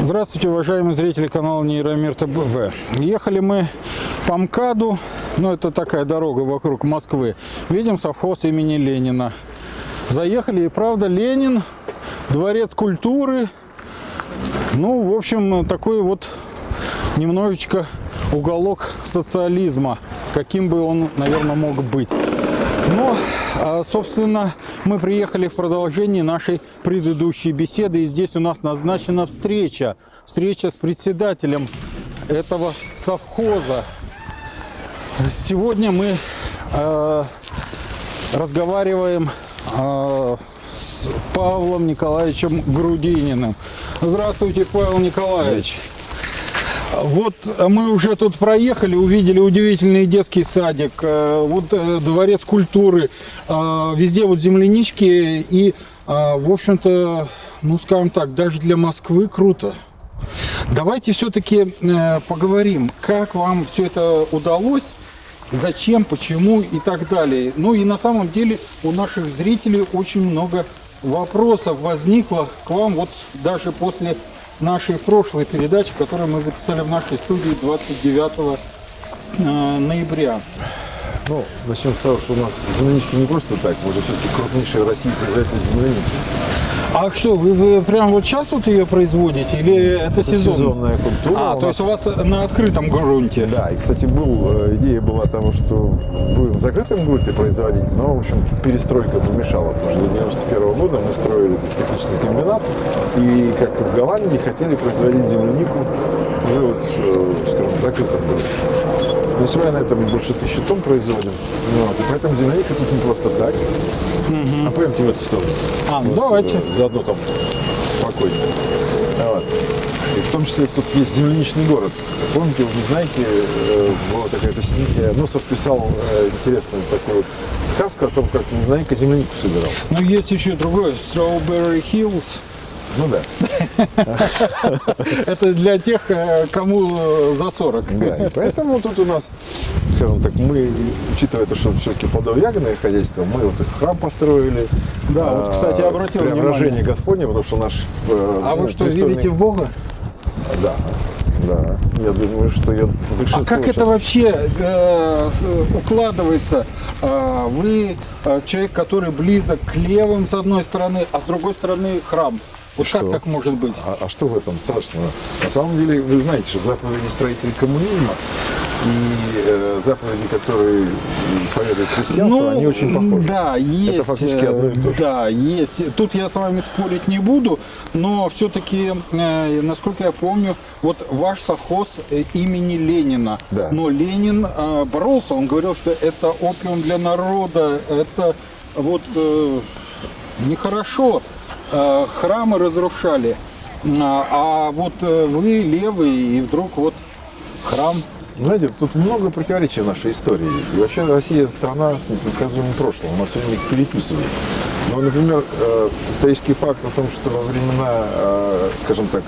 Здравствуйте, уважаемые зрители канала Нейромир ТБВ. Ехали мы по МКАДу, ну это такая дорога вокруг Москвы. Видим совхоз имени Ленина. Заехали, и правда, Ленин, дворец культуры. Ну, в общем, такой вот немножечко уголок социализма, каким бы он, наверное, мог быть. Но, а, собственно, мы приехали в продолжении нашей предыдущей беседы, и здесь у нас назначена встреча. Встреча с председателем этого совхоза. Сегодня мы э, разговариваем э, с Павлом Николаевичем Грудининым. Здравствуйте, Павел Николаевич. Вот мы уже тут проехали, увидели удивительный детский садик, э, вот э, дворец культуры, э, везде вот землянички и, в общем-то, ну скажем так, даже для Москвы круто. Давайте все-таки поговорим, как вам все это удалось, зачем, почему и так далее. Ну и на самом деле у наших зрителей очень много вопросов возникло к вам вот даже после нашей прошлой передачи, которую мы записали в нашей студии 29 э, ноября. Ну, начнем с того, что у нас землянички не просто так, мы же все-таки крупнейший в России производитель земляники. А что, вы, вы прям вот сейчас вот ее производите или это, это сезон? сезонная культура. А, то есть у вас на открытом грунте? Да, и, кстати, был, э, идея была того, что будем в закрытом грунте производить, но, в общем, перестройка помешала, потому что до 91 -го года мы строили технический комбинат, и, как в Голландии, хотели производить землянику уже вот, э, скажем, в закрытом грунте. Мы вами на этом больше тысячи тонн производим. Вот. И поэтому земляника тут не просто так. Угу. А пойдемте в эту сторону. А, вот, давайте. Заодно там спокойнее. Вот. И в том числе тут есть земляничный город. Помните, вы знаете, э, была такая песня, Носов писал э, интересную такую сказку о том, как Незнайка землянику собирал. Ну, есть еще другое, Strawberry Hills. Ну да. Это для тех, э, кому за 40. Да, и поэтому тут у нас, скажем так, мы, учитывая то, что все-таки плодово-ягодное хозяйство, мы вот храм построили. Да, вот, кстати, а, обратил Преображение внимание. Господне, потому что наш... Э, а вы что, верите в Бога? Да. Да, я думаю, что я А как это вообще э, укладывается? Э, вы э, человек, который близок к левым с одной стороны, а с другой стороны храм. Вот что? как так может быть? А, а что в этом страшного? На самом деле, вы знаете, что заповеди строителей коммунизма и э, заповеди, которые исповедуют христианство, ну, они очень похожи. Да, есть. Это фактически одно и то же. Да, есть. Тут я с вами спорить не буду, но все-таки, э, насколько я помню, вот ваш совхоз э, имени Ленина. Да. Но Ленин э, боролся, он говорил, что это опиум для народа, это вот э, нехорошо. Э, храмы разрушали. А, а вот э, вы левый, и вдруг вот храм. Знаете, тут много противоречий в нашей истории. И вообще Россия страна с непредсказуемым прошлым. У нас все время переписывают. Но, например, э, исторический факт о том, что во времена, скажем так,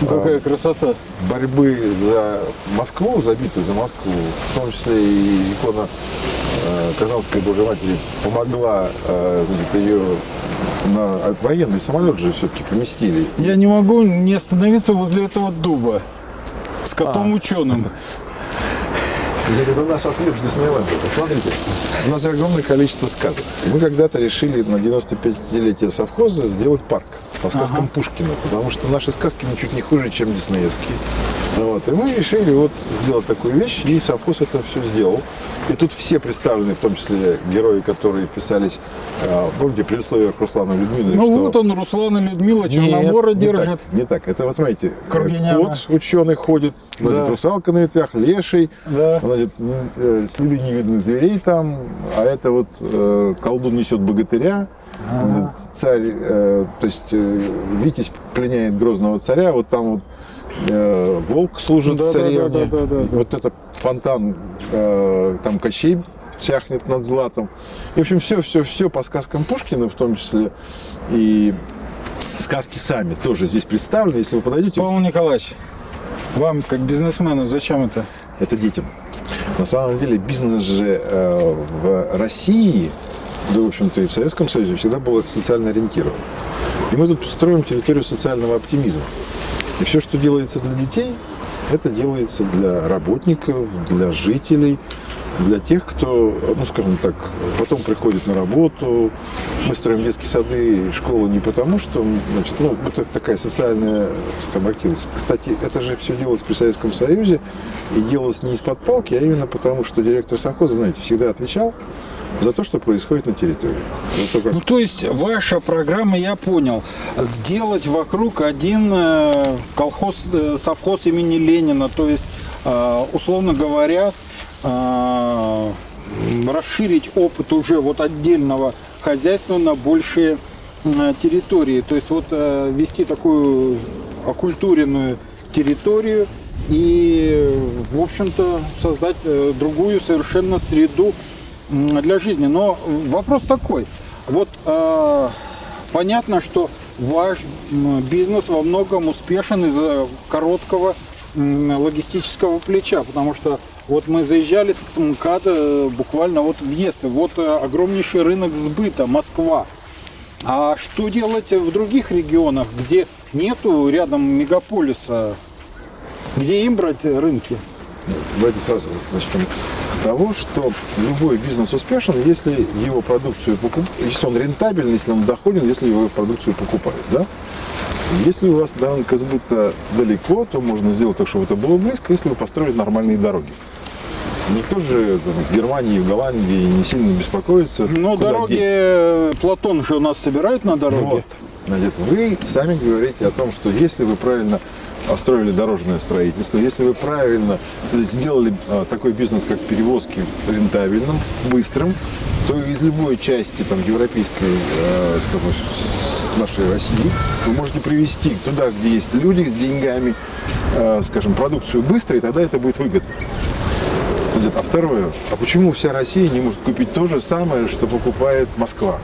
Какая красота. борьбы за Москву, за битву за Москву, в том числе и икона Казанской Божьей Матери помогла ее на военный самолет же все-таки поместили. Я не могу не остановиться возле этого дуба с котом а. ученым. Это наш ответ в Диснейленде. Посмотрите, у нас огромное количество сказок. Мы когда-то решили на 95-летие совхоза сделать парк по сказкам ага. Пушкина, потому что наши сказки ничуть не хуже, чем диснеевские. Вот. И мы решили вот сделать такую вещь, и совхоз это все сделал. И тут все представлены, в том числе герои, которые писались, э, помните, при условиях Руслана Людмилы. Ну что... вот он, Руслан и Людмила, Черномора Нет, держит. Не так, не так. это, вот смотрите, Кругиняна. кот ученый ходит, значит, да. русалка на ветвях, леший, да. значит, э, следы невидных зверей там, а это вот э, колдун несет богатыря. Ага. Царь, э, то есть э, Витязь пленяет грозного царя, вот там вот э, волк служит да, царевне, да, да, да, да, да. вот этот фонтан, э, там Кощей тяхнет над златом. И, в общем, все, все, все по сказкам Пушкина, в том числе и сказки сами тоже здесь представлены. Если вы подойдете... Павел Николаевич, вам, как бизнесмену, зачем это? Это детям. На самом деле бизнес же э, в России да, в общем-то, и в Советском Союзе всегда было социально ориентировано. И мы тут строим территорию социального оптимизма. И все, что делается для детей, это делается для работников, для жителей, для тех, кто, ну, скажем так, потом приходит на работу. Мы строим детские сады и школы не потому, что, значит, ну, это такая социальная скажем, активность. Кстати, это же все делалось при Советском Союзе и делалось не из-под палки, а именно потому, что директор совхоза, знаете, всегда отвечал за то, что происходит на территории. То, как Ну, то есть ваша программа, я понял, сделать вокруг один э, колхоз, э, совхоз имени Ленина, то есть, э, условно говоря, расширить опыт уже вот отдельного хозяйства на большие территории. То есть вот вести такую окультуренную территорию и, в общем-то, создать другую совершенно среду для жизни. Но вопрос такой. Вот э, понятно, что ваш бизнес во многом успешен из-за короткого логистического плеча, потому что вот мы заезжали с МКАДа э, буквально вот въезд, вот э, огромнейший рынок сбыта, Москва. А что делать в других регионах, где нету рядом мегаполиса, где им брать рынки? Давайте сразу начнем с того, что любой бизнес успешен, если его продукцию покуп... если он рентабельный, если он доходен, если его продукцию покупают, да? Если у вас рынка сбыта далеко, то можно сделать так, чтобы это было близко, если вы построили нормальные дороги. Никто же там, в Германии, в Голландии не сильно беспокоится. Куда дороги, деть. э, Платон же у нас собирает на дороге. Вот. Значит, вы сами говорите о том, что если вы правильно построили дорожное строительство, если вы правильно сделали а, такой бизнес, как перевозки, рентабельным, быстрым, то из любой части там, европейской, э, нашей России вы можете привезти туда, где есть люди с деньгами, э, скажем, продукцию быстро, и тогда это будет выгодно. А второе, а почему вся Россия не может купить то же самое, что покупает Москва?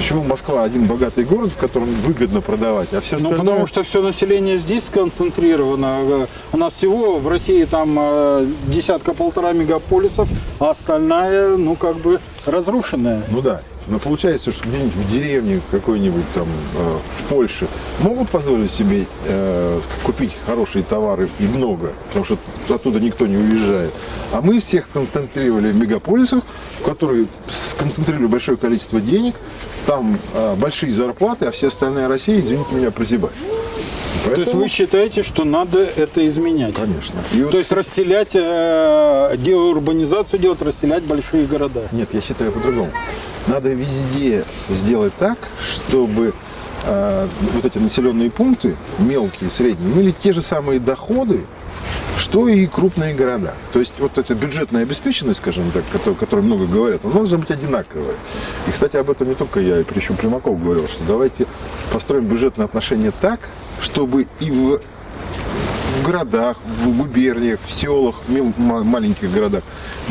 Почему Москва один богатый город, в котором выгодно продавать, а все Ну, остальное... потому что все население здесь сконцентрировано. У нас всего в России там э, десятка-полтора мегаполисов, а остальная, ну, как бы разрушенная. Ну да. Но получается, что где-нибудь в деревне какой-нибудь там э, в Польше могут позволить себе э, купить хорошие товары и много, потому что оттуда никто не уезжает. А мы всех сконцентрировали в мегаполисах, в которые сконцентрировали большое количество денег, там э, большие зарплаты, а все остальная Россия, извините меня, прозябает. То есть вы считаете, что надо это изменять? Конечно. И вот- То есть расселять, э, деурбанизацию делать, расселять большие города. Нет, я считаю по-другому. Надо везде сделать так, чтобы э, вот эти населенные пункты, мелкие, средние, имели те же самые доходы, что и крупные города. То есть вот эта бюджетная обеспеченность, скажем так, о которой много говорят, она должна быть одинаковая. И, кстати, об этом не только я, и причем Примаков говорил, что давайте построим бюджетные отношения так, чтобы и в в городах, в губерниях, в селах, ма- маленьких городах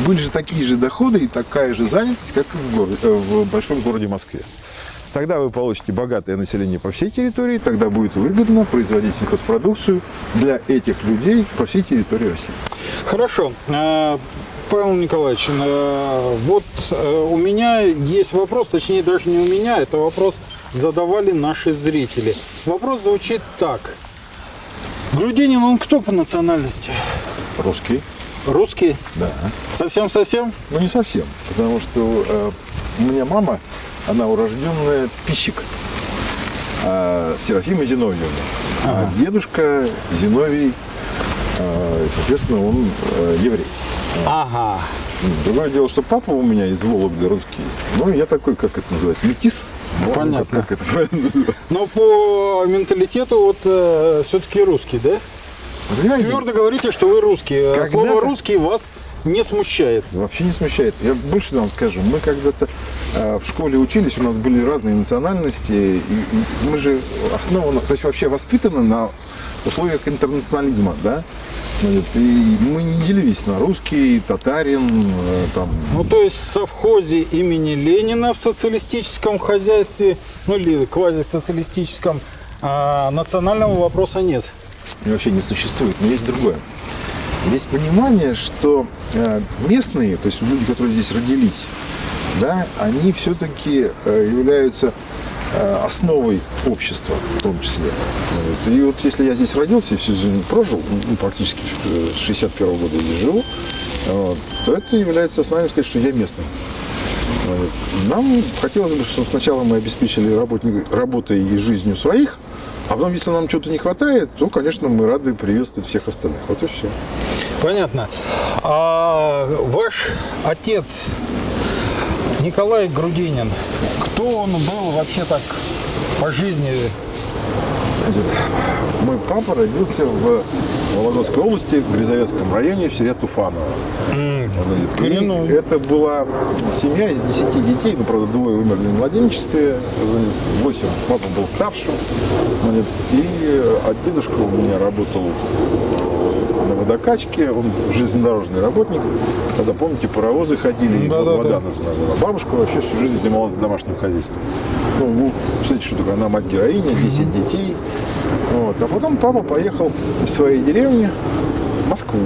были же такие же доходы и такая же занятость, как и в, городе, э, в большом городе Москве. Тогда вы получите богатое население по всей территории, тогда будет выгодно производить сельхозпродукцию для этих людей по всей территории России. Хорошо. Э, Павел Николаевич, э, вот у меня есть вопрос, точнее даже не у меня, это вопрос задавали наши зрители. Вопрос звучит так. Грудинин, он кто по национальности? Русские? Русский? Да. Совсем-совсем? Ну, не совсем, потому что э, у меня мама, она урожденная пищик. а, Серафима Зиновьевна. А дедушка Зиновий, э, соответственно, он э, еврей. Ага. Другое дело, что папа у меня из Вологды русский. Ну, я такой, как это называется, метис. Ну, Понятно. Как это правильно называется? Но по менталитету вот все-таки русский, да? Я Твердо говорите, что вы русский. А Когда-то- Слово русский вас не смущает. Вообще не смущает. Я больше вам скажу. Мы когда-то э, в школе учились, у нас были разные национальности, и, и мы же основаны, то есть вообще воспитаны на условиях интернационализма, да? И мы не делились на русский, татарин, э, там, Ну, то есть в совхозе имени Ленина в социалистическом хозяйстве, ну или квазисоциалистическом, а, национального вопроса нет. и вообще не существует. Но есть другое. Есть понимание, что э, местные, то есть люди, которые здесь родились, да, они все-таки являются э, основой общества в том числе. Вот. И вот если я здесь родился и всю жизнь прожил, ну, практически э, с 61 года здесь живу, вот, то это является основанием сказать, что я местный. Нам хотелось бы, чтобы сначала мы обеспечили работой и жизнью своих, а потом, если нам что-то не хватает, то, конечно, мы рады приветствовать всех остальных. Вот и все. Понятно. А ваш отец Николай Грудинин, кто он был вообще так по жизни? Значит, мой папа родился в Вологодской области, в Грязовецком районе, в селе Туфаново. Значит, коренной. это была семья из 10 детей, ну, правда, двое умерли в младенчестве, значит, 8, папа был старшим. Значит, и а дедушка у меня работал на водокачке, он железнодорожный работник. Тогда, помните, паровозы ходили, и Да-да-да. вода нужна была. Бабушка вообще всю жизнь занималась домашним хозяйством. Ну, вы представляете, что такое? Она мать-героиня, 10 детей. Вот. А потом папа поехал из своей деревни в Москву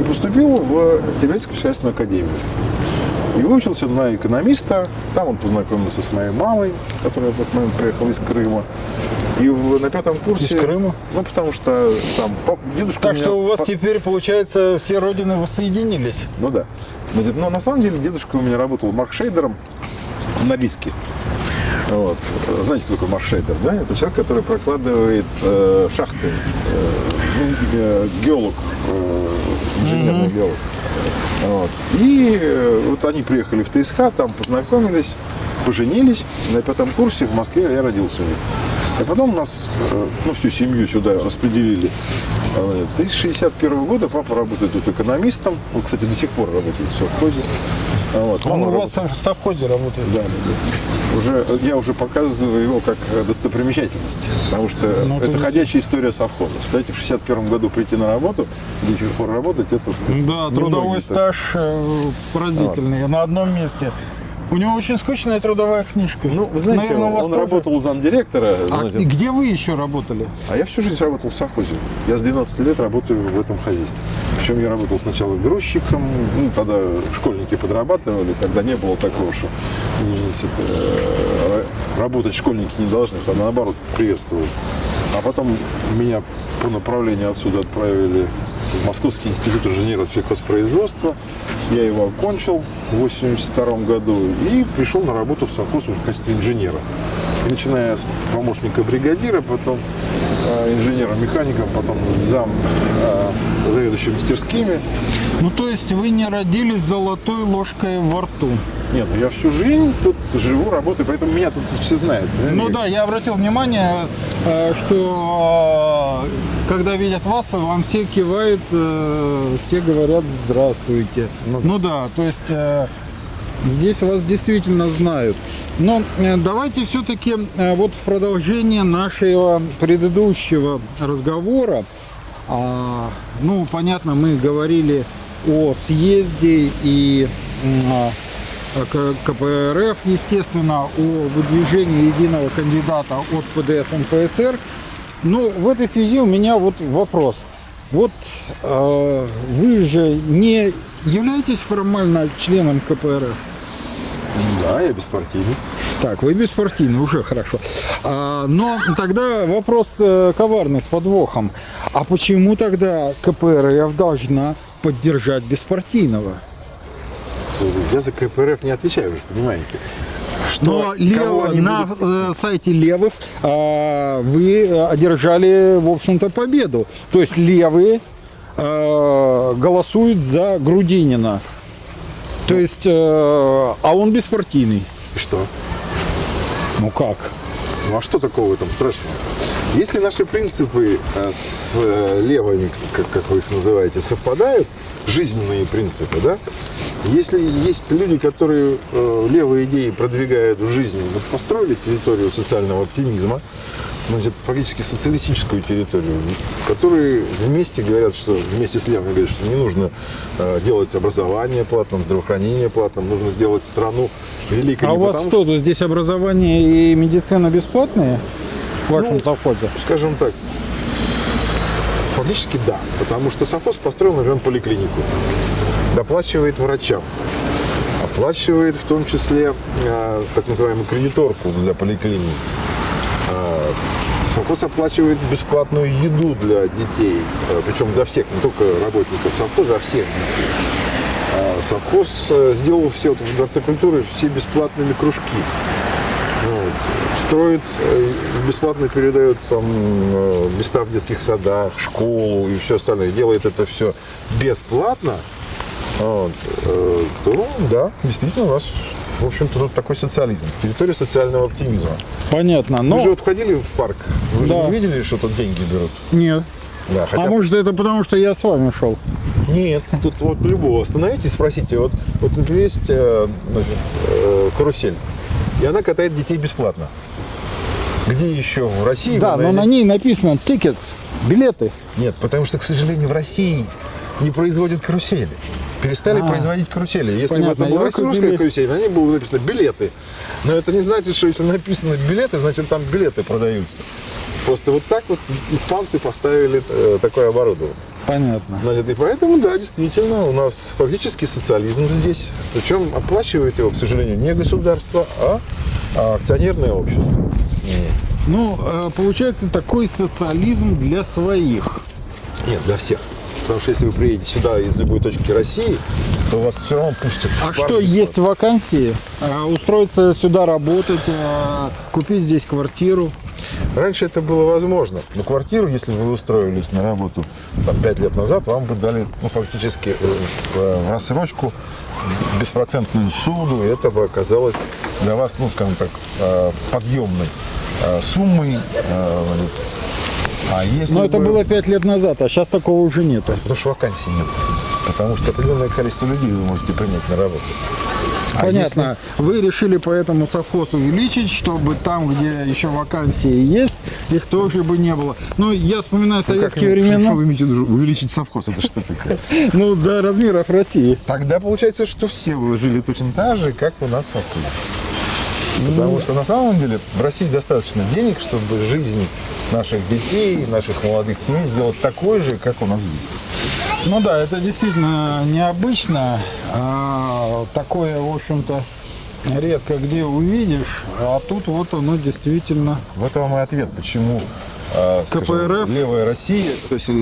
и поступил в Тибетскую государственную академию. И выучился на экономиста. Там он познакомился с моей мамой, которая в этот момент приехала из Крыма. И в- на пятом курсе... Из Крыма? Ну, потому что там пап- дедушка Так меня что у вас по- теперь, получается, все родины воссоединились. ну да. Значит, но на самом деле дедушка у меня работал маркшейдером на риске. Вот. Знаете, кто такой маркшейдер, да? Это человек, который прокладывает э, шахты. Э, ну, э, геолог, э, инженерный геолог. Вот. И э, вот они приехали в ТСХ, там познакомились, поженились. На пятом курсе в Москве я родился у них. И потом нас, э, ну, всю семью сюда распределили. Э, И с 61 года папа работает тут экономистом. Он, кстати, до сих пор работает в совхозе. А Вот. Он у вас работает- в совхозе работает. да, да, да. Уже, я уже показываю его как достопримечательность, потому что Ну, это это ходячая история совхоза. Знаете, в 61 году прийти на работу, до сих пор работать, это Да, трудовой стаж э, поразительный. На одном месте. У него очень скучная трудовая книжка. Ну, вы знаете, Наверное, вас он тоже. работал замдиректора, А знаете, где вы еще работали? А я всю жизнь работал в совхозе. Я с 12 лет работаю в этом хозяйстве. Причем я работал сначала грузчиком, ну, тогда школьники подрабатывали, тогда не было такого, что значит, э, ра- работать школьники не должны, а наоборот приветствовали. А потом меня по направлению отсюда отправили в Московский институт инженеров сельхозпроизводства. Я его окончил в 82 году и пришел на работу в совхоз в качестве инженера. И начиная с помощника бригадира, потом э, инженером-механиком, потом зам э, заведующим мастерскими. Ну, то есть вы не родились золотой ложкой во рту. Нет, ну я всю жизнь тут живу, работаю, поэтому меня тут все знают. Ну да, я обратил внимание, э, что э, когда видят вас, вам все кивают, э, все говорят «здравствуйте». Ну, да, то есть здесь вас действительно знают. Но давайте все-таки вот в продолжение нашего предыдущего разговора, а, ну, понятно, мы говорили о съезде и а, КПРФ, естественно, о выдвижении единого кандидата от ПДС НПСР. Но в этой связи у меня вот вопрос. Вот э, вы же не являетесь формально членом КПРФ? Да, я беспартийный. Так, вы беспартийный, уже хорошо. А, но тогда вопрос э, коварный, с подвохом. А почему тогда КПРФ должна поддержать беспартийного? Я за КПРФ не отвечаю, вы же понимаете. Что, Но лев- на будут- э, сайте левых а, вы одержали, в общем-то, победу. То есть левые э, голосуют за Грудинина. То есть, э, а он беспартийный. И что? Ну как? Ну а что такого в этом страшного? Если наши принципы э, с левыми, как, как вы их называете, совпадают, жизненные принципы, да? Если есть люди, которые э, левые идеи продвигают в жизни, вот построили территорию социального оптимизма, значит, практически социалистическую территорию, которые вместе говорят, что вместе с левыми говорят, что не нужно э, делать образование платным, здравоохранение платным, нужно сделать страну великой. А у вас потому, что, здесь образование и медицина бесплатные в вашем Ну, совхозе? скажем так, фактически да, потому что совхоз построил, например, поликлинику, доплачивает врачам. Оплачивает в том числе э, так называемую кредиторку для поликлиник. А, Совхоз оплачивает бесплатную еду для детей, э, причем для всех, не только работников совхоза, а всех детей. А Совхоз э, сделал все вот в Дворце культуры все бесплатными кружки. Вот. Строит, э, бесплатно передает там э, места в детских садах, школу и все остальное. Делает это все бесплатно. Вот. э, То, да, действительно, у нас, в общем-то, тут такой социализм. Территория социального оптимизма. Понятно. Вы Но же вот входили в парк, вы Да. же не видели, что тут деньги берут? нет. Да, А может это потому, что я с вами шел? Нет, тут вот любого остановитесь, спросите, вот, вот например, есть э, значит, э, карусель, и она катает детей бесплатно. Где еще в России? Да, но на ней написано tickets, билеты. Нет, потому что, к сожалению, в России не производят карусели. Перестали А. производить карусели. Если бы Понятно, это была русская купили- карусель, на ней было написано билеты. Но это не значит, что если написано билеты, значит там билеты продаются. Просто вот так вот испанцы поставили э, такое оборудование. Понятно. И поэтому, да, действительно, у нас фактически социализм здесь. Причем оплачивает его, к сожалению, не государство, а, а акционерное общество. Ну, э, получается такой социализм для своих. Нет, для всех. Потому что если вы приедете сюда из любой точки России, то вас все равно пустят. А что, есть вакансии? Э, Устроиться сюда работать, э, купить здесь квартиру? Раньше это было возможно. Но квартиру, если вы устроились на работу там, 5 лет назад, вам бы дали ну, фактически э, в рассрочку беспроцентную суду, и это бы оказалось для вас, ну, скажем так, э, подъемной э, суммой. э. А если Но это бы- было пять лет назад, а сейчас такого уже нету. Потому что вакансий нет. Потому что определенное количество людей вы можете принять на работу. А Понятно. Вы решили поэтому совхоз увеличить, чтобы там, где еще вакансии есть, их тоже бы не было. Ну, я вспоминаю советские времена. Что вы имеете? Увеличить совхоз? Это что такое? Ну, до размеров России. Тогда получается, что все вы жили точно так же, как у нас в совхозе. Потому что на самом деле в России достаточно денег, чтобы жизнь наших детей, наших молодых семей сделать такой же, как у нас здесь. Ну да, это действительно необычно. А, такое, в общем-то, редко где увидишь. А тут вот оно действительно. Вот вам и ответ, почему скажем, КПРФ. левая Россия, то есть э,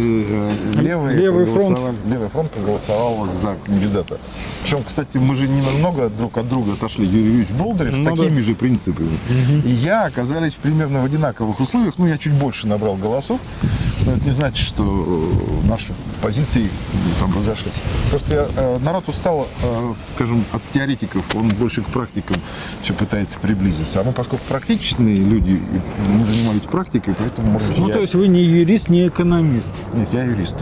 левый, Левый фронт. левый фронт проголосовал за кандидата. Причем, кстати, мы же не намного друг от друга отошли. Юрий Юрьевич Болдырев с Ну такими же принципами. И я оказались примерно в одинаковых условиях. Ну, я чуть больше набрал голосов. Но это не значит, что э, наши позиции там разошлись. Просто я, э, народ устал, скажем, от теоретиков, он больше к практикам все пытается приблизиться. А мы, поскольку практичные люди, мы занимались практикой, поэтому, Ну, я- то есть вы не юрист, не экономист. Нет, я юрист.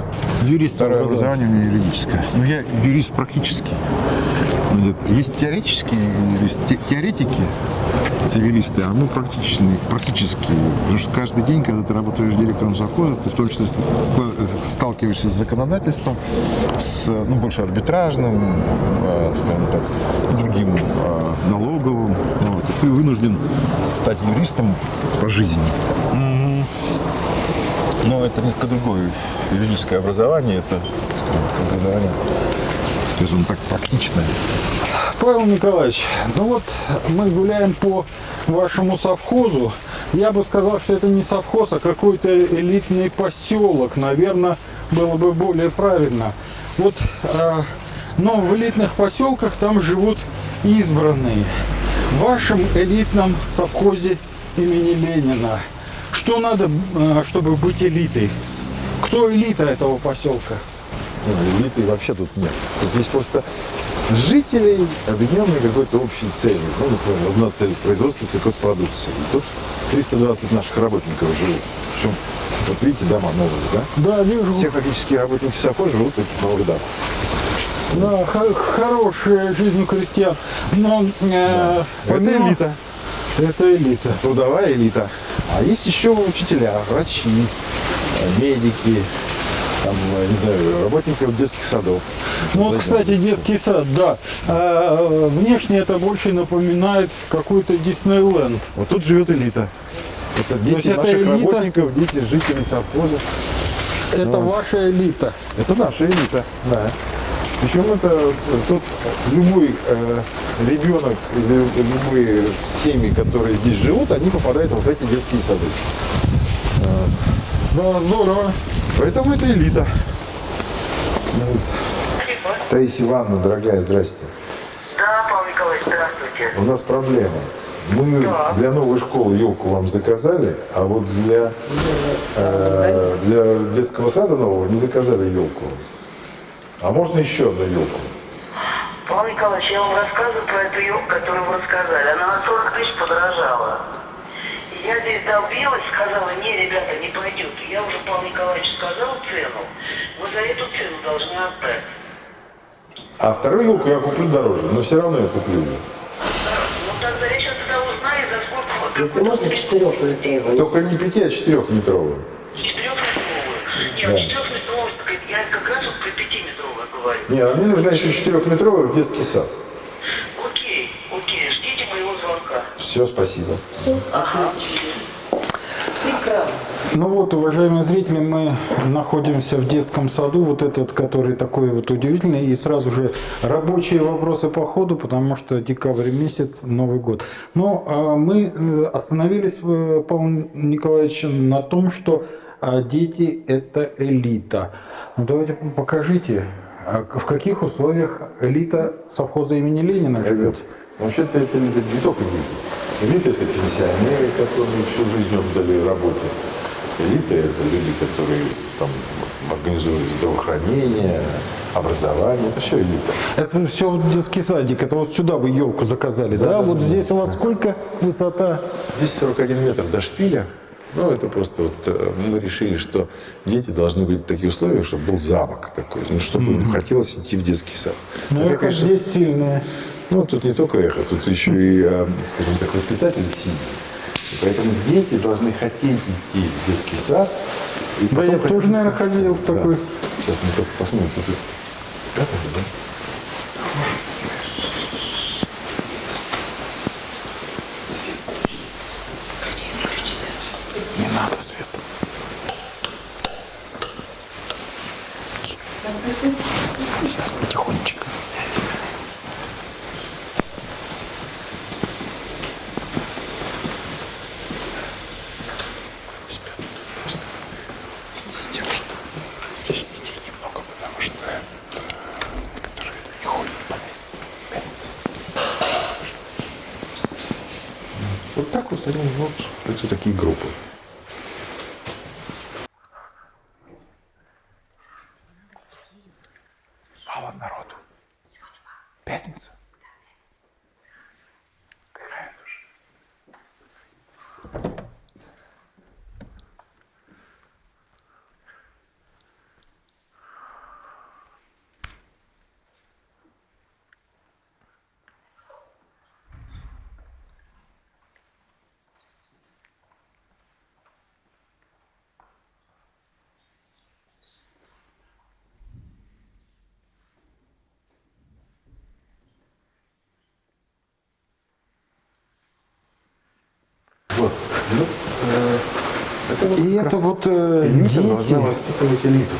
Юрист Второе образование у меня юридическое. Но я юрист практически. Значит, Есть теоретические юристы, те- теоретики, цивилисты, а мы практичные, практические. Потому что каждый день, когда ты работаешь директором совхоза, ты в том числе ста- сталкиваешься с законодательством, с ну, больше арбитражным, э, скажем так, другим э, налоговым. Ну, Вот, и ты вынужден стать юристом по жизни. Но это несколько другое юридическое образование, это образование, скажем так, практичное. Павел Николаевич, ну вот мы гуляем по вашему совхозу. Я бы сказал, что это не совхоз, а какой-то элитный поселок. Наверное, было бы более правильно. Вот, э, но в элитных поселках там живут избранные. В вашем элитном совхозе имени Ленина что надо, э, чтобы быть элитой? Кто элита этого поселка? Ну, элиты вообще тут нет. Тут есть просто жителей, объединенные какой-то общей целью. Ну, например, одна цель – производство сельхозпродукции. И тут 320 наших работников живут. Причем, вот видите, дома новые, да? Да, вижу. Все фактически работники совхоза живут в новых домах. Да, хо- хорошая жизнь у крестьян. Но э, Это помимо- элита. Это элита. трудовая элита. А есть еще учителя, врачи, э, медики, там, э, не знаю, работники детских садов. Ну вот, кстати, детский сад, да. А, внешне это больше напоминает какой-то Диснейленд. Вот тут живет элита. Это дети есть это наших элита? работников, дети жителей совхоза. Это Ну. ваша элита. Это наша элита, да. Причем это тот любой э, ребенок любые семьи, которые здесь живут, они попадают вот в эти детские сады. Да, здорово. Поэтому это элита. Таисия Ивановна, дорогая, здрасте. Да, Павел Николаевич, здравствуйте. У нас проблема. Мы Да. для новой школы елку вам заказали, а вот для, э, для детского сада нового не заказали елку. А можно еще одну елку? Павел Николаевич, я вам рассказываю про эту елку, которую вы рассказали. Она на 40 тысяч подорожала. Я здесь долбилась, сказала, не, ребята, не пойдет. Я уже Павел Николаевич сказал цену. Вы за эту цену должны отдать. А вторую елку я куплю дороже, но все равно я куплю ее. Ну тогда я сейчас тогда узнаю, за сколько вы Если можно четырехметровый. Только не пяти, а четырехметровую. Четырехметровую. Нет, четырехметровую, я как раз вот про пятиметровую говорю. Не, а мне нужна еще четырехметровая в детский сад. Окей, окей, ждите моего звонка. Все, спасибо. Прекрасно. Ну вот, уважаемые зрители, мы находимся в детском саду, вот этот, который такой вот удивительный, и сразу же рабочие вопросы по ходу, потому что декабрь месяц, Новый год. Но а, мы э, остановились, э, Павел Николаевич, на том, что а, дети – это элита. Ну давайте покажите, а в каких условиях элита совхоза имени Ленина живет? Вообще-то это не, не только дети. Элита – это пенсионеры, которые всю жизнь отдали работе. Элита – это люди, которые там организуют здравоохранение, образование. Это все элита. Это все вот детский садик, это вот сюда вы елку заказали, да? вот здесь у вас сколько высота? Здесь 41 метр до шпиля. Ну, это просто вот э, мы решили, что дети должны быть в таких условиях, чтобы был замок такой, ну, чтобы им хотелось идти в детский сад. Ну, эхо конечно, здесь сильное. Ну, тут не только эхо, тут еще и, э, скажем так, воспитатели сильные. И Поэтому дети должны хотеть идти в детский сад. Да, я хотеть- тоже, наверное, ходил Да. такой. Сейчас мы только посмотрим, тут спрятали, да? Свет. Сейчас потихонечку. Спят просто. Тем, что здесь детей немного, потому что это, которые не ходят по пятнице. Вот так вот они вот, это такие группы. Мало народу. Пятница. Какая душа. Вот. Ну, э, это вот И это вот э, дети. воспитывать элиту.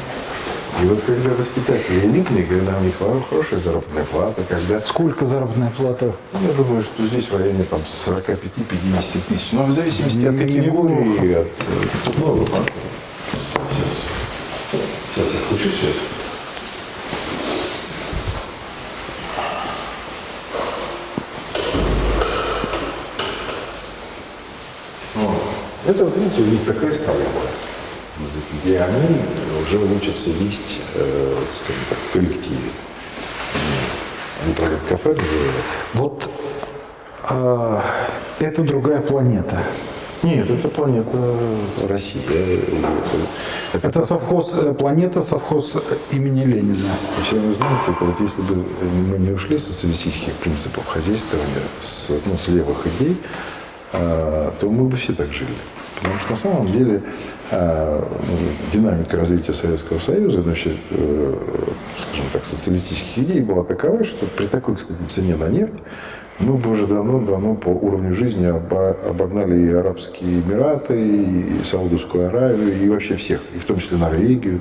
И вот когда воспитатели элитные, когда у них хорошая заработная плата, когда... Сколько заработная плата? Ну, я думаю, что здесь в районе там 45-50 тысяч. Но в зависимости от категории, и от... Сейчас. Сейчас я включу свет. Вот. Это вот видите, у них такая столовая, где они уже учатся есть, э, скажем так, в коллективе. Они проводят кафе, называют. Вот а, это другая планета. Нет, это планета Россия. И Это, Это совхоз, э, планета совхоз э, имени Ленина. Все вы знаете, это вот если бы мы не ушли с социалистических принципов хозяйствования, с, ну, с левых идей, а, то мы бы все так жили. Потому что на самом деле а, ну, динамика развития Советского Союза, ну, вообще, э, скажем так, социалистических идей была такова, что при такой, кстати, цене на нефть Мы бы уже давно-давно по уровню жизни обо- обогнали и Арабские Эмираты, и Саудовскую Аравию, и вообще всех, и в том числе Норвегию.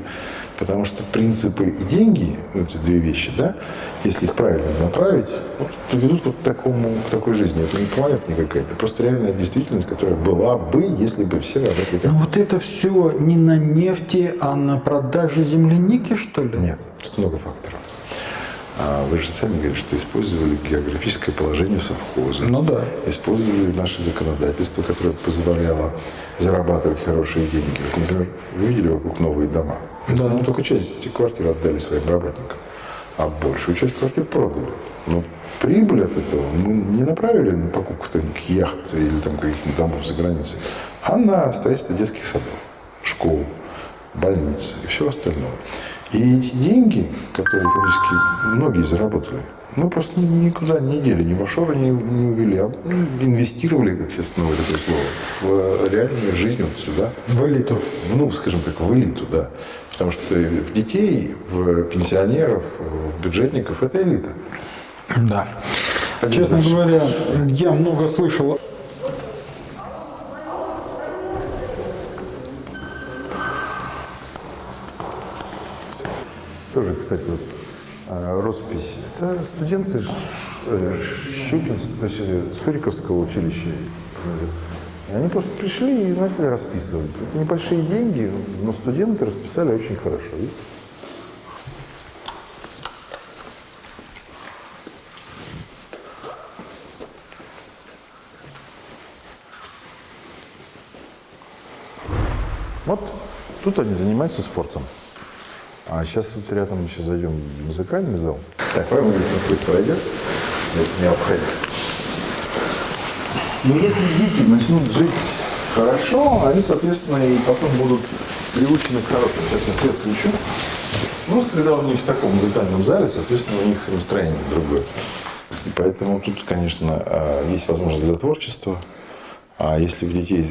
Потому что принципы и деньги, ну, это две вещи, да, если их правильно направить, вот, приведут вот к, такому, к такой жизни. Это не планета никакая, это просто реальная действительность, которая была бы, если бы все работали как Ну вот это все не на нефти, а на продаже земляники, что ли? Нет, тут много факторов. А вы же сами говорите, что использовали географическое положение совхоза. Ну да. Использовали наше законодательство, которое позволяло зарабатывать хорошие деньги. Вот, например, вы видели вокруг новые дома? Да. Мы только часть этих квартир отдали своим работникам, а большую часть квартир продали. Но прибыль от этого мы не направили на покупку там, яхт или там, каких-нибудь домов за границей, а на строительство детских садов, школ, больниц и всего остального. И эти деньги, которые фактически многие заработали, мы просто ни- никуда не дели, ни в офшоры не, не увели, а ну, инвестировали, как сейчас новое такое слово, в реальную жизнь вот сюда. В элиту. Ну, скажем так, в элиту, да. Потому что в детей, в пенсионеров, в бюджетников это элита. Да. Пойдем Честно дальше. говоря, я много слышал Тоже, кстати, вот а, роспись. Это студенты э, Щукинского, есть э, Суриковского училища. Они просто пришли и начали расписывать. Это небольшие деньги, но студенты расписали очень хорошо. Вот тут они занимаются спортом. А сейчас вот рядом еще зайдем в музыкальный зал. Так, вам здесь насколько пройдет? Это не обходит. Но если дети начнут жить хорошо, они, соответственно, и потом будут приучены к хорошему. Сейчас я свет включу. Ну, когда у них в таком музыкальном зале, соответственно, у них настроение другое. И поэтому тут, конечно, а, есть возможность для творчества. А если в детей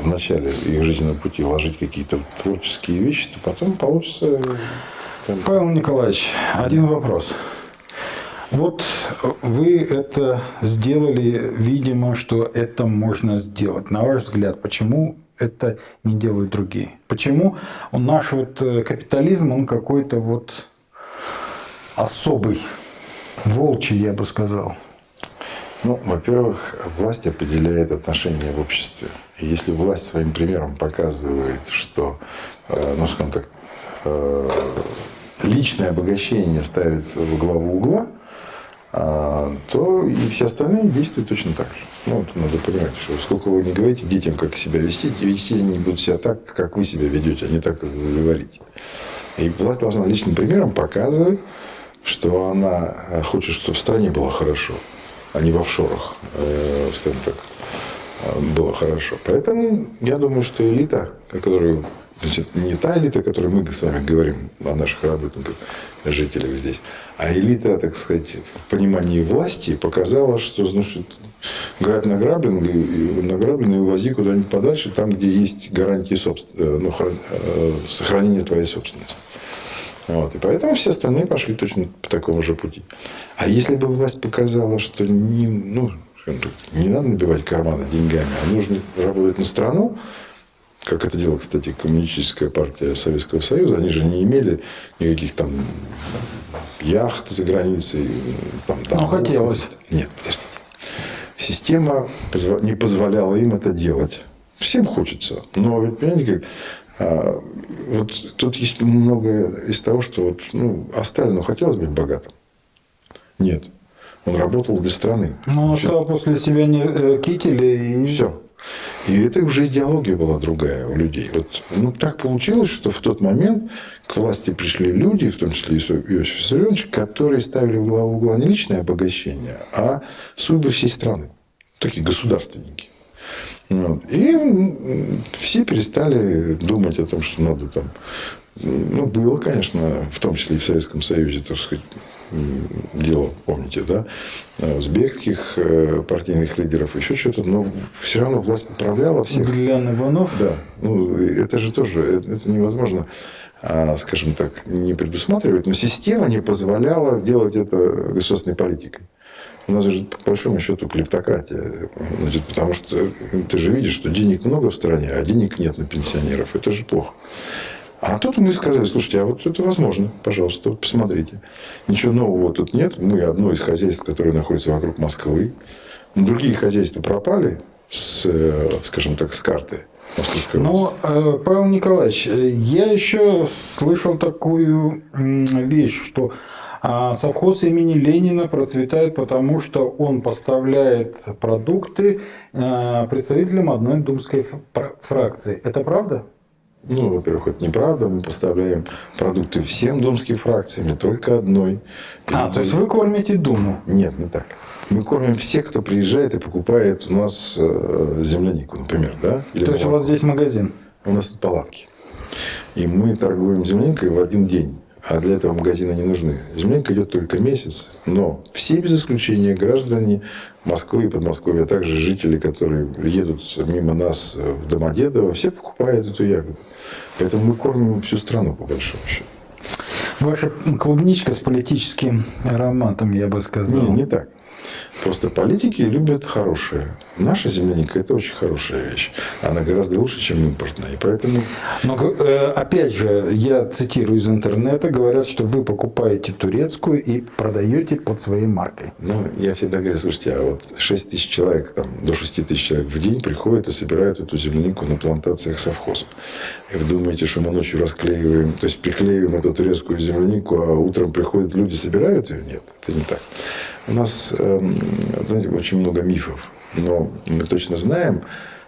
в начале их жизненного пути вложить какие-то творческие вещи, то потом получится... бы, Павел Николаевич, один вопрос. Вот вы это сделали, видимо, что это можно сделать. На ваш взгляд, почему это не делают другие? Почему наш вот э, капитализм, он какой-то вот особый, волчий, я бы сказал. Ну, во-первых, власть определяет отношения в обществе. И если власть своим примером показывает, что, э, ну, скажем так, э, личное обогащение ставится во главу угла, а, то и все остальные действуют точно так же. Ну, это надо понимать, что сколько вы не говорите детям, как себя вести, вести они будут себя так, как вы себя ведете, а не так, как вы говорите. И власть должна личным примером показывать, что она э, хочет, чтобы в стране было хорошо, а не в офшорах, э, скажем так, э, было хорошо. Поэтому я думаю, что элита, о которой значит, не та элита, о которой мы с вами говорим, о наших работниках, жителях здесь, а элита, так сказать, в понимании власти показала, что значит, грабь награбленный, и награбленный увози куда-нибудь подальше, там, где есть гарантии собствен- э, ну, хран- э, сохранения твоей собственности. Вот. И поэтому все остальные пошли точно по такому же пути. А если бы власть показала, что не, ну, не надо набивать карманы деньгами, а нужно работать на страну, как это делала, кстати, коммунистическая партия Советского Союза, они же не имели никаких там яхт за границей. Там, Ну, домов. хотелось. Нет, подождите. Система не позволяла им это делать. Всем хочется. Но, понимаете, как, вот тут есть многое из того, что вот, ну, а Сталину хотелось быть богатым? Нет. Он работал для страны. Ну, он оставил после себя не, э, кители и... Все. И это уже идеология была другая у людей. Вот, ну, так получилось, что в тот момент к власти пришли люди, в том числе Иосиф Иосиф Виссарионович, которые ставили в главу угла не личное обогащение, а судьбы всей страны. Такие государственники. И все перестали думать о том, что надо там... Ну, было, конечно, в том числе и в Советском Союзе, так сказать, дело, помните, да, узбекских э, партийных лидеров, еще что-то, но все равно власть управляла всех. Глян Иванов. Да, ну это же тоже, это это невозможно, а, скажем так, не предусматривать, но система не позволяла делать это государственной политикой. У нас же, по большому счету, клептократия. Значит, потому что ты же видишь, что денег много в стране, а денег нет на пенсионеров. Это же плохо. А тут мы сказали, слушайте, а вот это возможно, пожалуйста, вот посмотрите. Ничего нового тут нет. Мы одно из хозяйств, которое находится вокруг Москвы. Другие хозяйства пропали с, скажем так, с карты. Ну, Павел Николаевич, э, я еще слышал такую вещь, что а, совхоз имени Ленина процветает потому, что он поставляет продукты э, представителям одной думской фракции. Это правда? Ну, во-первых, это неправда. Мы поставляем продукты всем думским фракциям, не только одной. А, то есть вы кормите Думу. Нет, не так. Мы кормим всех, кто приезжает и покупает у нас э, землянику, например, да? Или То есть у вас здесь магазин. У нас тут палатки. И мы торгуем земляникой в один день. А для этого магазины не нужны. Земляника идет только месяц. Но все без исключения граждане Москвы и Подмосковья, а также жители, которые едут мимо нас в Домодедово, все покупают эту ягоду. Поэтому мы кормим всю страну, по большому счету. Ваша клубничка с политическим ароматом, я бы сказал. Не, не так. Просто политики любят хорошее. Наша земляника – это очень хорошая вещь. Она гораздо лучше, чем импортная. И поэтому Но, э, опять же, я цитирую из интернета, говорят, что вы покупаете турецкую и продаете под своей маркой. Ну, я всегда говорю, слушайте, а вот 6 тысяч человек, там, до 6 тысяч человек в день приходят и собирают эту землянику на плантациях совхоза. И вы думаете, что мы ночью расклеиваем, то есть приклеиваем эту турецкую землянику, а утром приходят люди, собирают ее? Нет, это не так. У нас, эм, знаете, очень много мифов. Но мы точно знаем,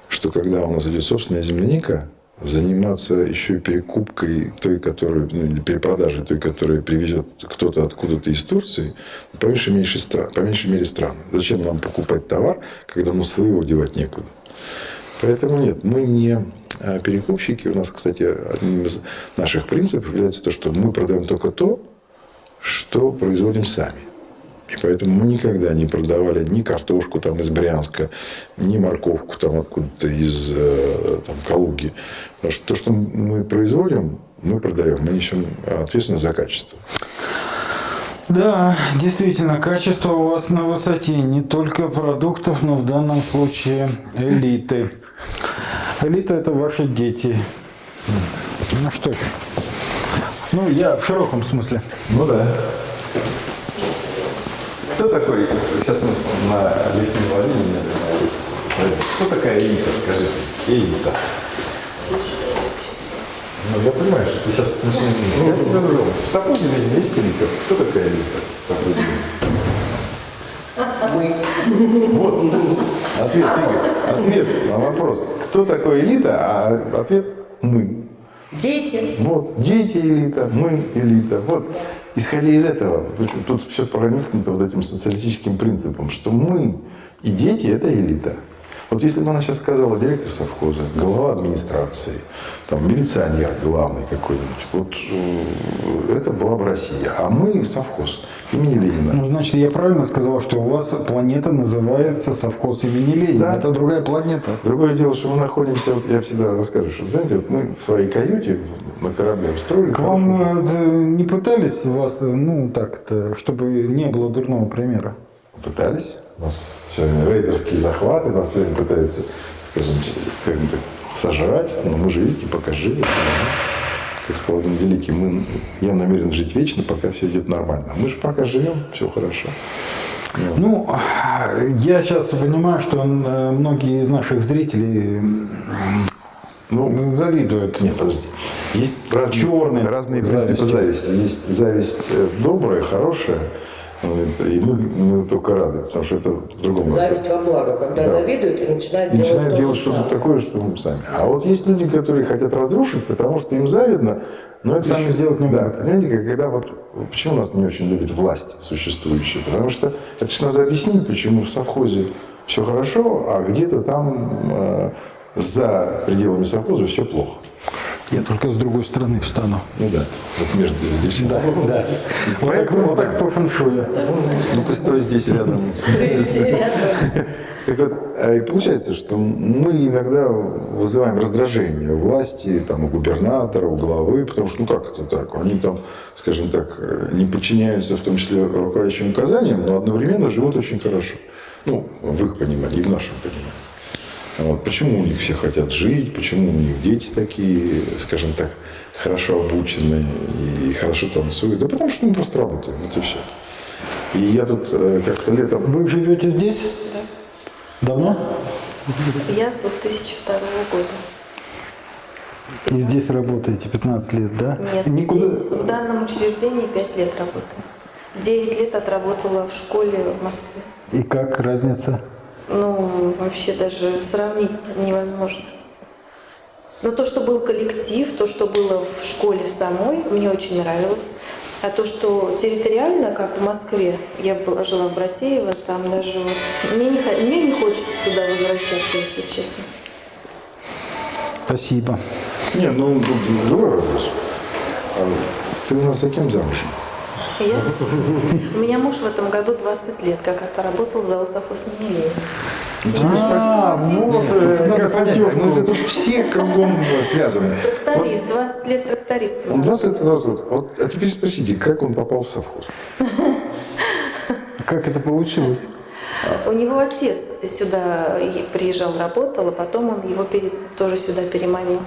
что когда у нас идет собственная земляника, заниматься еще и перекупкой той, которую, ну, или перепродажей той, которую привезет кто-то откуда-то из Турции, по меньшей, мере стран, по меньшей мере странно. Зачем нам покупать товар, когда мы своего девать некуда? Поэтому нет, мы не а, перекупщики. У нас, кстати, одним из наших принципов является то, что мы продаем только то, что производим сами. И поэтому мы никогда не продавали ни картошку там из Брянска, ни морковку там откуда-то из э, там, Калуги. Потому что то, что мы производим, мы продаем. Мы несем ответственность за качество. Да, действительно, качество у вас на высоте не только продуктов, но в данном случае элиты. Элита – это ваши дети. Ну что ж, ну я в широком смысле. Ну да. Кто такой, сейчас мы на объективе Владимире кто такая элита, скажите? Элита. Ну, я понимаю, что ты сейчас начнешь... Ну, я тебя говорю, в совхозе ведь есть элита. Кто такая элита в совхозе? Вот, ответ, Игорь. Ответ на вопрос. Кто такой элита, а ответ мы. Дети. Вот, дети элита, мы элита. Вот, исходя из этого, тут все проникнуто вот этим социалистическим принципом, что мы и дети – это элита. Вот если бы она сейчас сказала директор совхоза, глава администрации, там, милиционер главный какой-нибудь, вот э, это была бы Россия. А мы совхоз имени Ленина. Ну, значит, я правильно сказал, что у вас планета называется совхоз имени Ленина. Да. Это другая планета. Другое дело, что мы находимся, вот я всегда расскажу, что, знаете, вот мы в своей каюте на корабле устроили К вам э, не пытались вас, э, ну так-то, чтобы не было дурного примера? Пытались. У нас все время рейдерские захваты, нас все время пытаются, скажем, как-то сожрать. Но мы же, видите, пока нормально. Как сказал один великий, мы, я намерен жить вечно, пока все идет нормально. А мы же пока живем, все хорошо. Ну, я сейчас понимаю, что э, многие из наших зрителей Ну, завидуют. Нет, подождите. Есть разные, разные принципы зависть. зависти. Есть зависть э, добрая, хорошая, и мы, мы только рады, потому что это в другом Зависть во благо. Когда Да. завидуют и начинают И делать, начинают делать что-то такое, что мы сами. А вот есть люди, которые хотят разрушить, потому что им завидно, но это Сами еще- сделать не да, могут. Понимаете, как- когда вот почему нас не очень любит власть существующая? Потому что это же надо объяснить, почему в совхозе все хорошо, а где-то там э, за пределами совхоза все плохо. Я только с другой стороны встану. Ну да, вот между с девчонкой. да. Вот так, вот так по фэншую. Ну-ка стой здесь рядом. Так вот, а и получается, что мы иногда вызываем раздражение у власти, там, у губернатора, у главы, потому что, ну как это так? Они там, скажем так, не подчиняются в том числе руководящим указаниям, но одновременно живут очень хорошо. Ну, в их понимании, и в нашем понимании. Вот. Почему у них все хотят жить, почему у них дети такие, скажем так, хорошо обученные и хорошо танцуют? Да потому что мы просто работаем, вот и все. И я тут э, как-то летом Вы живете здесь? Давно? Я с 2002 года. И здесь работаете 15 лет, да? Нет, Никуда... здесь в данном учреждении 5 лет работаю. 9 лет отработала в школе в Москве. И как разница? Ну, вообще даже сравнить невозможно. Но то, что был коллектив, то, что было в школе в самой, мне очень нравилось. А то, что территориально, как в Москве, я была, жила в Братеево, там даже вот... Мне не, мне не хочется туда возвращаться, если честно. Спасибо. Не, ну, другой вопрос. А ты у нас за кем замужем? Я? У меня муж в этом году 20 лет, как отработал в ЗАО совхоз имени Ленина. Ну, А, вот Тут э, надо как понять, путевку. ну, тут все кругом связаны. Тракторист, 20 лет трактористом. Он 20 лет работает. Вот, а теперь спросите, как он попал в совхоз? Как это получилось? У него отец сюда приезжал, работал, а потом он его тоже сюда переманил.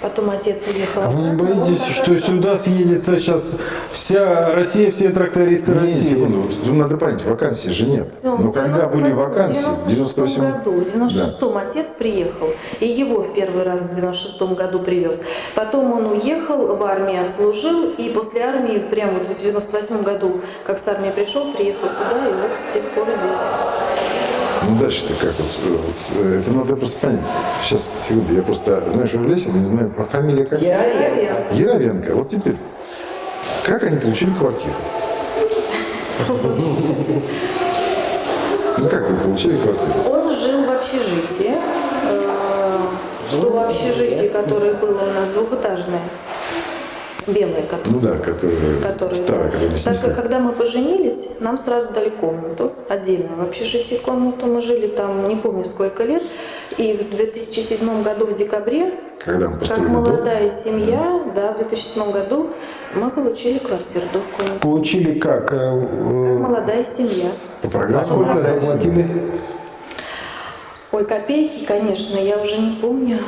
Потом отец уехал. А вы не боитесь, что сюда съедется сейчас вся Россия, все трактористы Не, России? секунду, вот надо понять, вакансий же нет. Ну, Но в когда были 98 вакансии, в в 96 98 году, в 96 отец приехал, и его в первый раз в 96 году привез. Потом он уехал, в армии отслужил, и после армии, прямо вот в 98 году, как с армии пришел, приехал сюда, и вот с тех пор здесь. Ну дальше-то как? Вот, э, вот, э, это надо просто понять. Сейчас, секунду, я просто, знаешь, у Лесина, не знаю, а фамилия как? Яровенко. Яровенко. Вот теперь, как они получили квартиру? Ну как вы получили квартиру? Он жил в общежитии. э, То общежитие, которое было у нас двухэтажное, белое, которое. Ну да, которые- старая, которую не Так как когда мы поженились, нам сразу дали комнату отдельно. В общежитии комнату мы жили там не помню сколько лет. И в 2007 году в декабре, Когда мы как построили дом, молодая семья, да, в 2007 году мы получили квартиру, дом, комнату. Получили как? Э, э, Молодая семья. по программе А сколько «Молодая семья». заплатили? Ой, копейки, конечно, я уже не помню.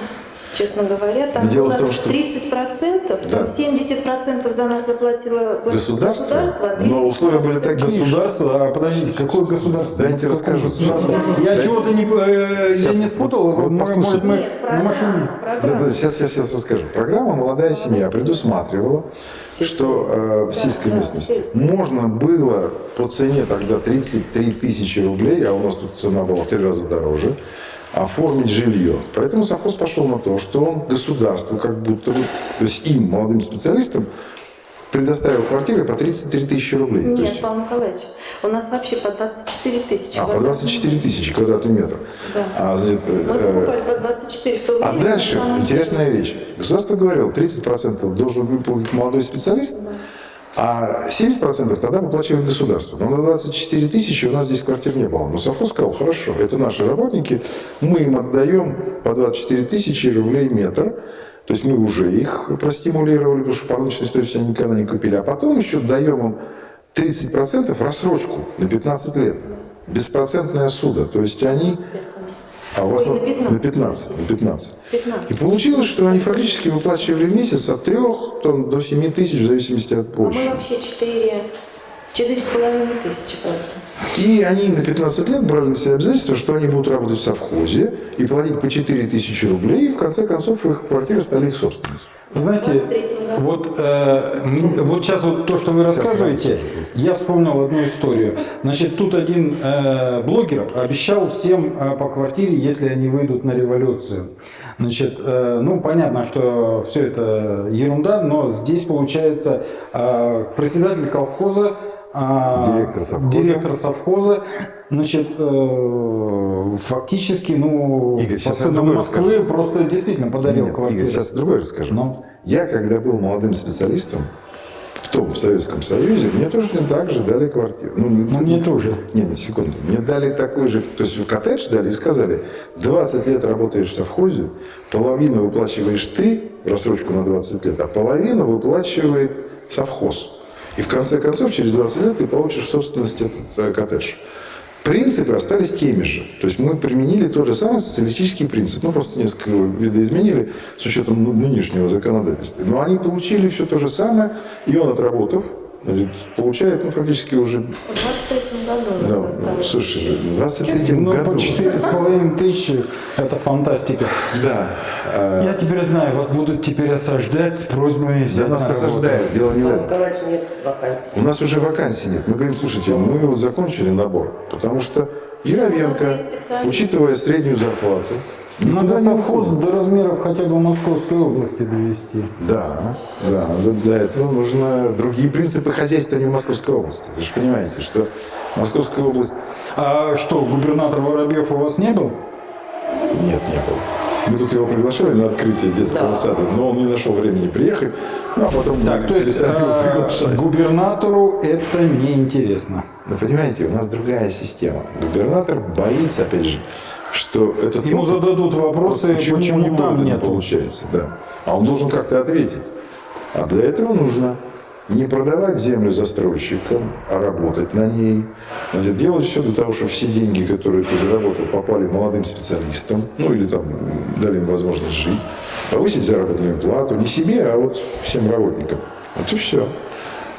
Честно говоря, там Дело было в том, что- 30%, Да. там 70% за нас заплатило платило Государство, государство, а но условия были 30% такие, Государство? А подождите, какое государство? Да, я тебе Какое расскажу. государство? Я Да. чего-то не, э, я не вот- спутал. вот послушайте. Может, мы Нет, на программа, машине? Да, программа. да, сейчас, сейчас, сейчас расскажу. Программа «Молодая семья» предусматривала, что э, в сельской Да, местности сельской. можно было по цене тогда 33 тысячи рублей, а у нас тут цена была в три раза дороже, оформить жилье. Поэтому совхоз пошел на то, что он государству как будто бы, то есть им, молодым специалистам, предоставил квартиры по 33 тысячи рублей. Нет, есть, Павел Николаевич, у нас вообще по 24 тысячи. а, по 24 тысячи квадратный метр. Да. А, значит, Мы э, покупали по 24 в то время. А дальше интересная вещь. Государство говорило, 30% должен выполнить молодой специалист, а 70% тогда выплачивает государство. Но на 24 тысячи у нас здесь квартир не было. Но совхоз сказал, хорошо, это наши работники, мы им отдаем по 24 тысячи рублей метр. То есть мы уже их простимулировали, потому что по рыночной стоимости они никогда не купили. А потом еще даем им 30% рассрочку на 15 лет. Беспроцентная суда. То есть они... А у вас Ой, на 15. на 15. На 15. 15. И получилось, что они фактически выплачивали в месяц от 3 там, до 7 тысяч, в зависимости от А мы площади. вообще 4, 4,5 тысячи платим. И они на 15 лет брали на себя обязательство, что они будут работать в совхозе и платить по 4 тысячи рублей, и в конце концов их квартиры стали их собственностью. Знаете, 23-м году. вот, э, вот сейчас вот то, что вы рассказываете, я вспомнил одну историю. Значит, тут один э, блогер обещал всем э, по квартире, если они выйдут на революцию. Значит, э, ну, понятно, что все это ерунда, но здесь, получается, э, председатель колхоза Директор совхоза. директор совхоза. Значит, э, фактически, ну, Игорь, по ценам Москвы просто действительно подарил Нет, квартиру. Игорь, сейчас другое расскажу. Ну. Я, когда был молодым специалистом, в том в Советском Союзе, мне тоже так же дали квартиру. Ну, Ну, мне тоже. Нет, на секунду. Мне дали такой же, то есть коттедж дали и сказали, 20 лет работаешь в совхозе, половину выплачиваешь ты, рассрочку на 20 лет, а половину выплачивает совхоз. И в конце концов, через 20 лет ты получишь в собственность этот коттедж. Принципы остались теми же. То есть мы применили тот же самый социалистический принцип. Ну, просто несколько видоизменили с учетом нынешнего законодательства. Но они получили все то же самое, и он, отработав, получает, ну, фактически уже... В 23 году у Да, нас осталось. слушай, в 23 Ну, году... по четыре с половиной тысячи – это фантастика. Да. а, Я теперь знаю, вас будут теперь осаждать с просьбой взять Да нас на работу. осаждают, дело не в этом. У нас уже вакансий нет. Мы говорим, слушайте, мы вот закончили набор, потому что Яровенко, учитывая среднюю зарплату, Надо не совхоз до размеров хотя бы Московской области довести. Да, да, для этого нужно другие принципы хозяйствования в Московской области. Вы же понимаете, что Московская область... А что, губернатор Воробьев у вас не был? Нет, не было. Мы тут его приглашали на открытие детского Да. сада, но он не нашел времени приехать, ну, а потом Так, то есть приглашать. губернатору это неинтересно. Но понимаете, у нас другая система. Губернатор боится, опять же, что этот Ему опыт- зададут вопросы, почему, у него там не нет. получается, да. А он должен как-то ответить. А для этого нужно не продавать землю застройщикам, а работать на ней. Значит, делать все для того, чтобы все деньги, которые ты заработал, попали молодым специалистам, ну или там дали им возможность жить, повысить заработную плату не себе, а вот всем работникам. Вот и все.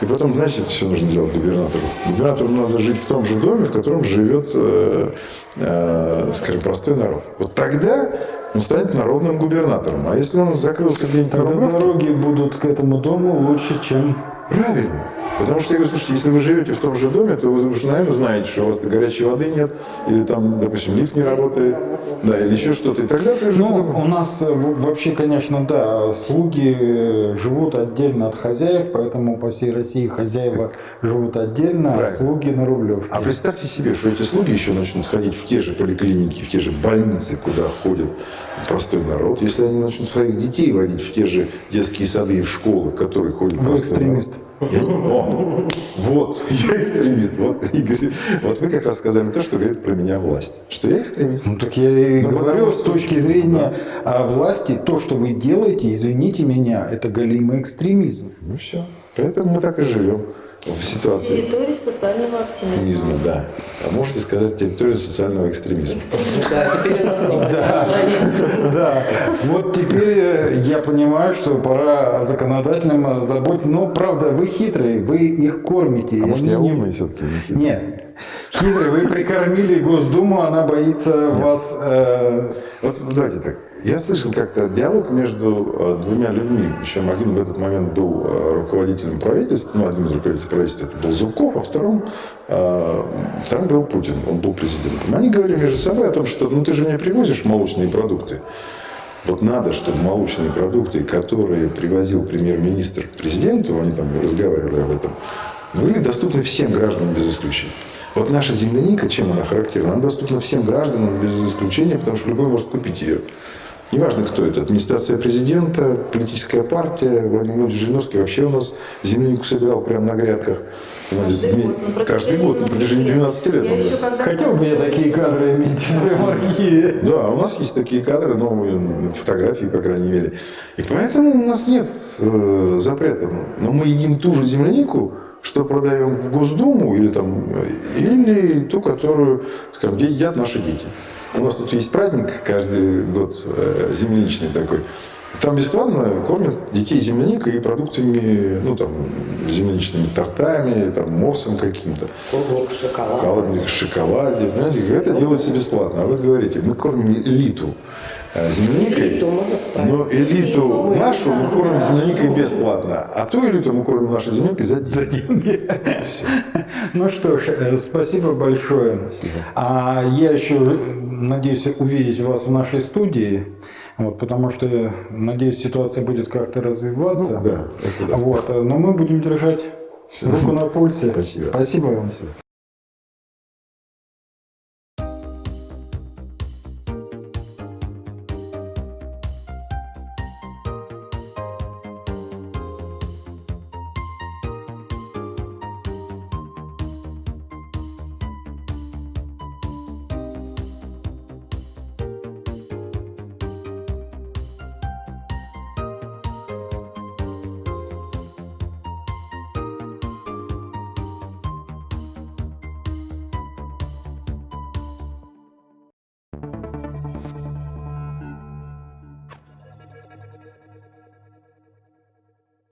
И потом, знаете, это все нужно делать губернатору. Губернатору надо жить в том же доме, в котором живет, э, э, скажем, простой народ. Вот тогда он станет народным губернатором. А если он закрылся где-нибудь на Тогда Рублевке, дороги будут к этому дому лучше, чем... правильно. Потому что я говорю, слушайте, если вы живете в том же доме, то вы уже, наверное, знаете, что у вас горячей воды нет, или там, допустим, лифт не работает, да, или еще что-то. И тогда ты уже... Ну, у нас э, вообще, конечно, да, слуги э, живут отдельно от хозяев, поэтому по всей России хозяева живут отдельно, а Правильно. слуги на Рублевке. А представьте себе, что эти слуги еще начнут ходить в те же поликлиники, в те же больницы, куда ходит простой народ. Если они начнут своих детей водить в те же детские сады и в школы, в которые ходит Вы простой экстремист. народ. Я- о, вот, я экстремист. Вот, Игорь, вот вы как раз сказали то, что говорит про меня власть. Что я экстремист. Ну так я и Ну, говорю, с точки зрения а, власти, то, что вы делаете, извините меня, это голимый экстремизм. Ну все. Поэтому мы так и живем в ситуации Территории социального оптимизма. экстремизма, да. А можете сказать территорию социального экстремизма. Да, теперь у нас название. Да, вот теперь э, я понимаю, что пора законодательным заботиться. Но, правда, вы хитрые, вы их кормите. А может я не- умный все-таки? не хитрый? Нет, хитрый, вы прикормили Госдуму, она боится вас... э, Вот давайте так. Я слышал как-то диалог между э, двумя людьми. Причем один в этот момент был э, руководителем правительства, ну, один из руководителей правительства это был Зубков, а втором, э, вторым был Путин, он был президентом. Они говорили между собой о том, что ну ты же не привозишь молочные продукты. Вот надо, чтобы молочные продукты, которые привозил премьер-министр президенту, они там разговаривали об этом, были доступны всем гражданам без исключения. Вот наша земляника, чем она характерна? Она доступна всем гражданам без исключения, потому что любой может купить ее. Неважно, кто это, администрация президента, политическая партия, Владимир Владимирович Жириновский вообще у нас землянику собирал прямо на грядках. Каждый Ми- год. на Каждый год, на протяжении 12 лет. Я он, да. Хотел бы я такие кадры иметь в своем архиве. Да, у нас есть такие кадры, новые фотографии, по крайней мере. И поэтому у нас нет э, запрета. Но мы едим ту же землянику, что продаем в Госдуму, или, там, или ту, которую, скажем, де- едят наши дети. У нас тут есть праздник каждый год э, земляничный такой. Там бесплатно кормят детей земляникой и продуктами, ну там, земляничными тортами, там, морсом каким-то шоколад. шоколаде, шоколаде. Понимаете, это делается бесплатно. А вы говорите, мы кормим элиту земляникой. Элиту, ну, правильно. Но элиту нашу мы кормим земляникой бесплатно. А ту элиту мы кормим нашей земляникой за деньги. Ну что ж, э, спасибо большое. А я еще надеюсь увидеть вас в нашей студии. Вот, потому что, надеюсь, ситуация будет как-то развиваться. Ну, да, да. Вот, э, но мы будем держать Руку на пульсе. Спасибо. Спасибо вам.